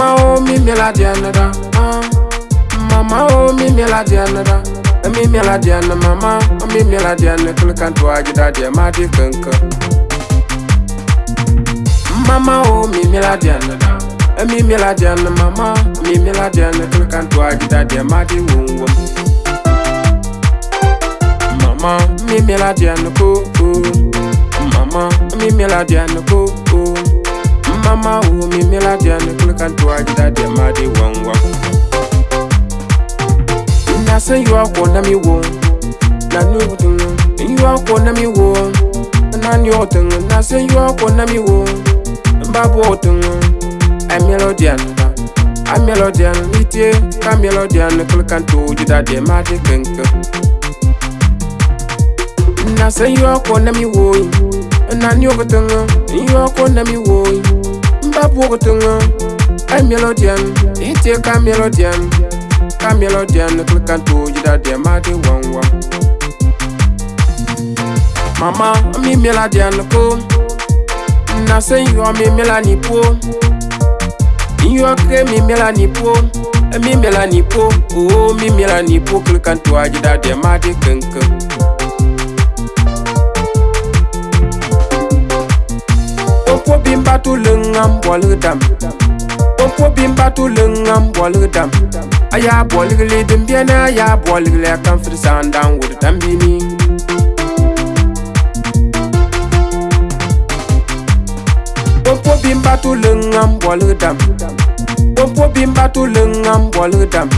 Mama oh mi mi la di uh. Mama oh mi mi la di Mi eh, mi la di mama Mi oh, mi la di another Kulkan tu aja da di ma di kenke kan. Mama oh mi mi la di Mi eh, mi la di mama Mi oh, mi la di another Kulkan tu aja da di ma di wungwo Mama mi oh, mi la di another Mama mi mi la di another mama umi mila jani kulikantu wajida demadi wangwa Nasa yu ako na mi wo Nani utungu Yu ako na mi wo Nani otungu Nasa yu ako na mi wo Mbabu otungu A melodian A melodian Nite ka melodian kulikantu wajida demadi kengke Nasa yu ako na mi wo Nani utungu Yu ako na mi wo Nani utungu ta bʋʋg tɩŋ a melodiɛn ɩsẽ tɩ ka melodiɛn ka melodiɛn tɩ ka n tʋʋ yɩda dɩ maadẽ wan wa mama n mi melodiɛn kʋ n na sẽn yɔ mi melani poo n yɔ kɩ mi melani poo e mi melani po oo mi melani po kɩl ka n tʋ a yɩda dɩ maadẽ kɩŋkɩ bimba tu le ngam bol dam pompo bimba tu le ngam bol dam aya bol gle dim bena aya bol gle kan fir sandan wur dam bini pompo bimba tu le ngam bol dam pompo bimba tu le ngam bol dam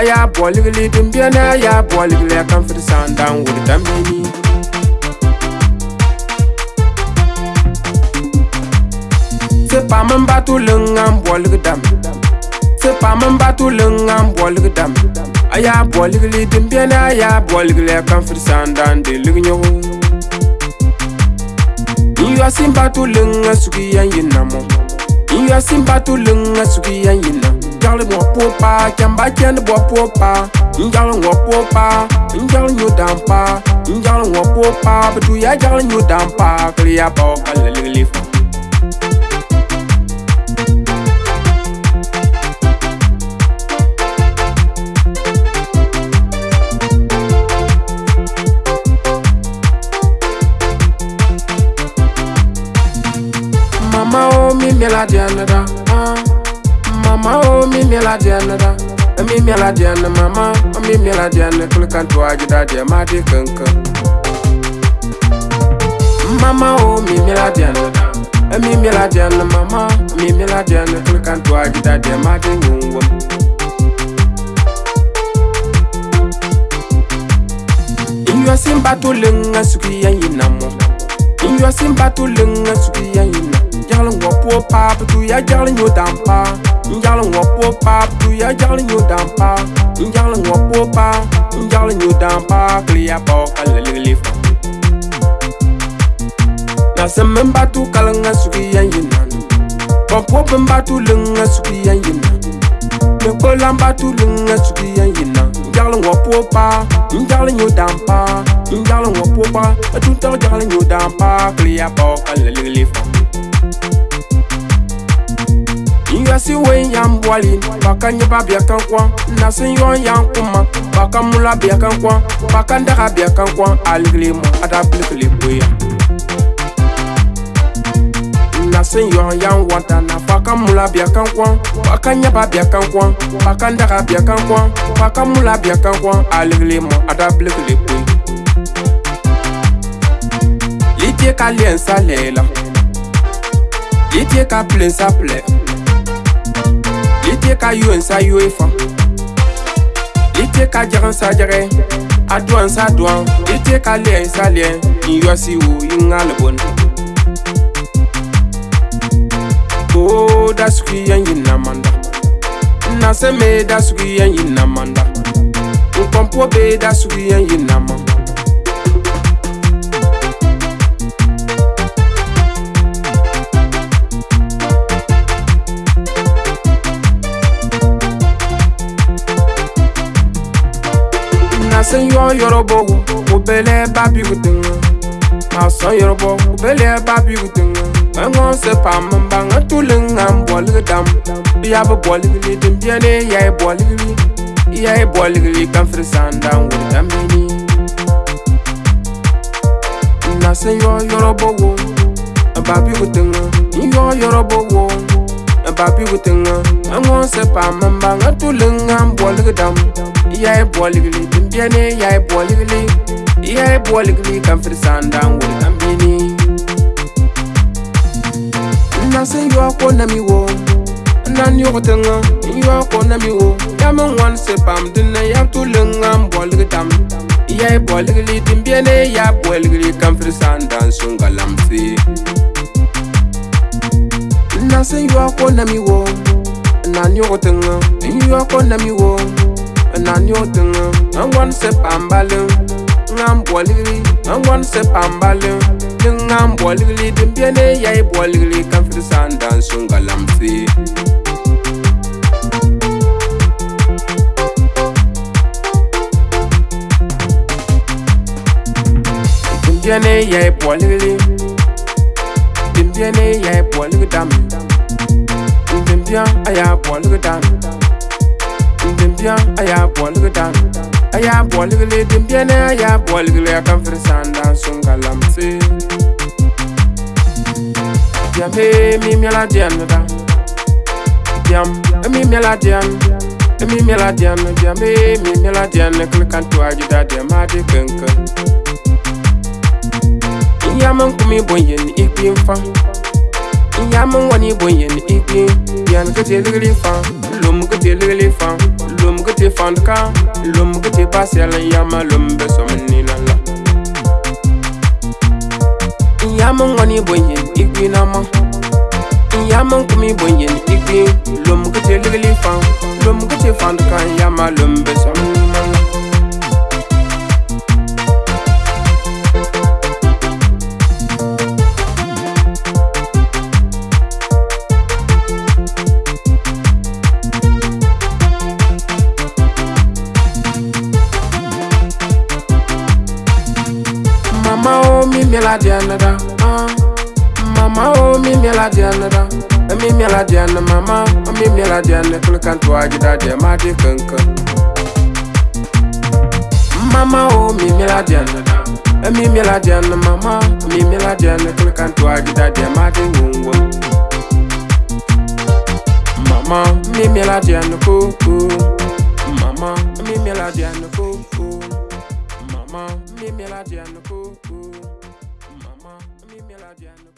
aya bol gle dim bena aya bol gle kan fir sandan wur dam bini Se pa mwen batu leng an bolig dam Se pa mwen batu leng an bolig dam Aya bolig li dimpyen aya bolig le kan frisan dan de lig nyo Inyo asin batu leng an suki an yin nan mo Inyo asin batu leng an suki an yin nan Njal mwen pou pa, kyan ba kyan de bo pou pa Njal mwen pou pa, njal nyo dan pa Njal mwen pou pa, betu ya njal nyo dan pa Kli ya bo kal le lig li fwa la diɛn da ah. mama o oh, mi mi la diɛn da eh, mi mi la diɛn mama o oh, mi mi la diɛn kuli kan tu aji da diɛ ma di kankan mama o oh, mi mi la diɛn da eh, mi mi la diɛn mama mi mi la diɛn kuli kan tu aji da diɛ ma di ŋunwo. nyɔ sinbatu leŋa sugu ya yi na mɔ nyɔ sinbatu leŋa sugu ya yi na yagleŋ wɔ poɔ paa bɛ tu ya yagle nyo dam paa n yagle wɔ poɔ paa bɛ tu ya yagle nyo dam paa n yagle wɔ poɔ paa n yagle nyo dam paa kili ya pɔɔ ka lɛlɛgle fa. nasem meŋ ba tu kala ŋa sugu ya yi naani bɔn poɔ meŋ ba tu leŋ ŋa sugu ya yi naani mɛ kpolan ba tu leŋ ŋa sugu ya yi na n yagle wɔ poɔ paa n yagle nyo dam paa n yagle wɔ poɔ paa bɛ tu tɔg yagle nyo dam paa kili ya pɔɔ ka lɛlɛgle fa. yasi wen yan bwali baka ɲɛba biya kan kwan na sun yɔn yan kuma baka mula biya kan kwan baka daga biya kan kwan aligile mu ada bilikile boya na sun yɔn yan wanta na baka mula biya kan kwan baka ɲɛba biya kan kwan baka daga biya kan kwan baka mula biya kan kwan aligile mu ada bilikile boya Litye ka lien sa lela Litye ka plen sa plek Li te ka yuen sa yuen fwa Li te ka djeran sa djeren A dwan sa dwan Li te ka lyen sa lyen Yon yon si yon yon ane bon Bo, das kuyen yon amanda Nan se me das kuyen yon amanda Un kompo be das kuyen yon amanda yorobo obele babi kuteng ma so yorobo obele babi kuteng ngo se pam bang tuleng ngam bol gdam ya bo bol ni tim biane ya e bol gwi ya e bol gwi kam fresanda ngul gameni na se yo yorobo babi kuteng yo yorobo babi kuteng ngo se pam bang tuleng ngam bol gdam ya e bol gwi tiyane y'a ye bɔligili i y'a ye bɔligili kanfiri sandan wuli kanbini nase yɔ ko nami wo nan yɔgɔ tɛŋa n yɔ ko nami wo yamu ŋwan e se pam dinna yabtu liŋa n bɔligi tam i y'a ye bɔligili dimbiyane y'a bɔligili kanfiri sandan sunga lamfi nase yɔ ko nami wo nan yɔgɔ tɛŋa n yɔ ko nami wo na nyotunu ngwan se pambalu ngam boligli ngwan se pambalu ngam boligli din biene yai boligli kan fi san dan sungalam fi din biene yai boligli din biene yai boligli dam dam din bia aya boligli dam dam dimbiang a yaa bɔlgi dan a yaa bɔlgi le dimbiɛne a yaa bɔlgi le a kan firi sãn dan sõn ka lamse diɛm e mi miɛla diɛn da diɛm e mi miɛla diɛn e mi miɛla diɛn diɛm e mi miɛla diɛn kele kan tɩ waa yi da diɛm maa de kenke n yam n kumi bõn yen ikpiin fãa n yam n wa ni bõn yen ikpiin diɛn kɩ telgri fãa lʋm kɩ telgri fãa Lom gote fande kan, lom gote pase alen yama lom beso meni nan la Yaman goni bonjen, ikbi nan man Yaman kimi bonjen, ikbi, lom gote lege li fan Lom gote fande kan, yama lom beso meni nan la la uh. Mama oh mi mi la diana eh, Mi mi la diana mama Mi oh, mi la diana kul kantu tu aji da de ma di kanka Mama oh mi mi la diana eh, Mi mi la diana mama Mi oh, mi la diana kul kantu tu aji da de ma di ngungwa Mama mi mi la diana ku ku Mama mi mi la diana ku ku Mama mi mi la diana ku ku guardiano